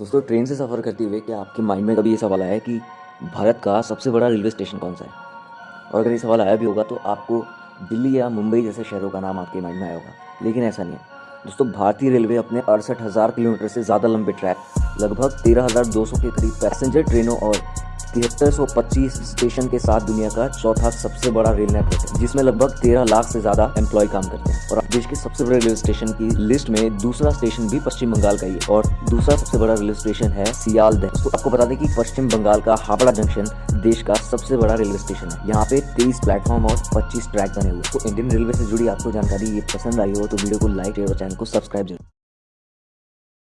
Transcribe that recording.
दोस्तों, ट्रेन से सफ़र करते हुए क्या आपके माइंड में कभी ये सवाल आया कि भारत का सबसे बड़ा रेलवे स्टेशन कौन सा है? और अगर ये सवाल आया भी होगा तो आपको दिल्ली या मुंबई जैसे शहरों का नाम आपके माइंड में आया होगा। लेकिन ऐसा नहीं है। दोस्तों, भारतीय रेलवे अपने अड़सठ हज़ार किलोमीटर से ज़्यादा लंबे ट्रैक लगभग तेरह हज़ार दो सौ के करीब पैसेंजर ट्रेनों और तिहत्तर सौ पच्चीस स्टेशन के साथ दुनिया का चौथा सबसे बड़ा रेल नेटवर्क है, जिसमें लगभग तेरह लाख से ज़्यादा एम्प्लॉय काम करते हैं। और देश के सबसे बड़े रेलवे स्टेशन की लिस्ट में दूसरा स्टेशन भी पश्चिम बंगाल का ही है, और दूसरा सबसे बड़ा रेलवे स्टेशन है सियालदह तो आपको बता दें कि पश्चिम बंगाल का हावड़ा जंक्शन देश का सबसे बड़ा रेलवे स्टेशन है। यहाँ पे तेईस प्लेटफॉर्म और पच्चीस ट्रैक बने हुए तो इंडियन रेलवे से जुड़ी आपको जानकारी ये पसंद आई हो तो वीडियो को लाइक और चैनल को सब्सक्राइब ज़रूर।